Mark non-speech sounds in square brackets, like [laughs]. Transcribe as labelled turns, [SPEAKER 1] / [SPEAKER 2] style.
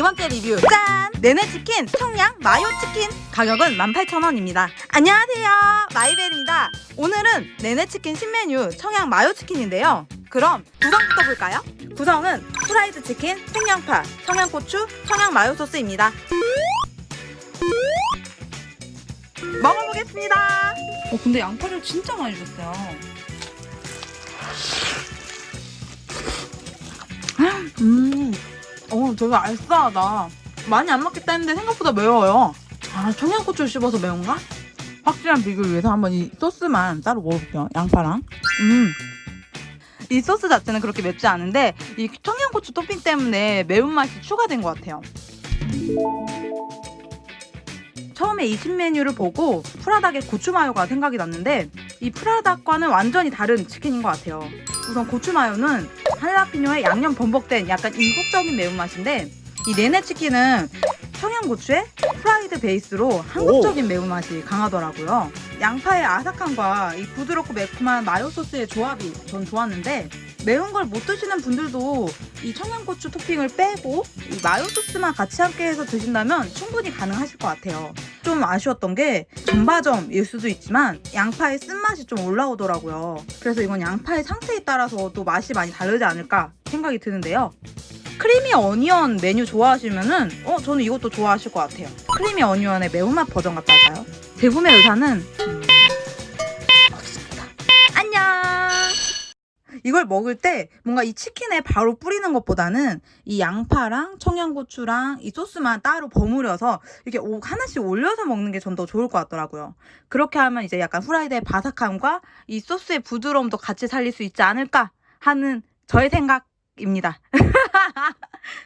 [SPEAKER 1] 네 번째 리뷰. 짠! 네네치킨 청양 마요치킨. 가격은 18,000원입니다. 안녕하세요. 마이벨입니다. 오늘은 네네치킨 신메뉴 청양 마요치킨인데요. 그럼 구성부터 볼까요? 구성은 프라이드 치킨, 생양파, 청양고추, 청양 마요 소스입니다. 먹어보겠습니다.
[SPEAKER 2] 어, 근데 양파를 진짜 많이 줬어요.
[SPEAKER 1] 음, 어, 되게 알싸하다. 많이 안 먹겠다 했는데 생각보다 매워요. 아, 청양고추를 씹어서 매운가? 확실한 비교를 위해서 한번 이 소스만 따로 먹어볼게요. 양파랑. 음. 이 소스 자체는 그렇게 맵지 않은데 이 청양고추 토핑 때문에 매운맛이 추가된 것 같아요. 처음에 이 신메뉴를 보고 프라닭의 고추 마요가 생각이 났는데 이 프라닭과는 완전히 다른 치킨인 것 같아요. 우선 고추 마요는 할라피뇨에 양념 범벅된 약간 이국적인 매운맛인데 이 네네 치킨은 청양고추에 프라이드 베이스로 한국적인 매운맛이 강하더라고요. 양파의 아삭함과 이 부드럽고 매콤한 마요 소스의 조합이 전 좋았는데 매운 걸 못 드시는 분들도 이 청양고추 토핑을 빼고 이 마요 소스만 같이 함께 해서 드신다면 충분히 가능하실 것 같아요. 좀 아쉬웠던 게 점바점일 수도 있지만 양파의 쓴맛이 좀 올라오더라고요. 그래서 이건 양파의 상태에 따라서 또 맛이 많이 다르지 않을까 생각이 드는데요. creamy onion 메뉴 좋아하시면은 어 저는 이것도 좋아하실 것 같아요. creamy onion의 매운맛 버전 같다 할까요? 제품의 의사는 이걸 먹을 때 뭔가 이 치킨에 바로 뿌리는 것보다는 이 양파랑 청양고추랑 이 소스만 따로 버무려서 이렇게 오- 하나씩 올려서 먹는 게 전 더 좋을 것 같더라고요. 그렇게 하면 이제 약간 후라이드의 바삭함과 이 소스의 부드러움도 같이 살릴 수 있지 않을까 하는 저의 생각입니다. [laughs]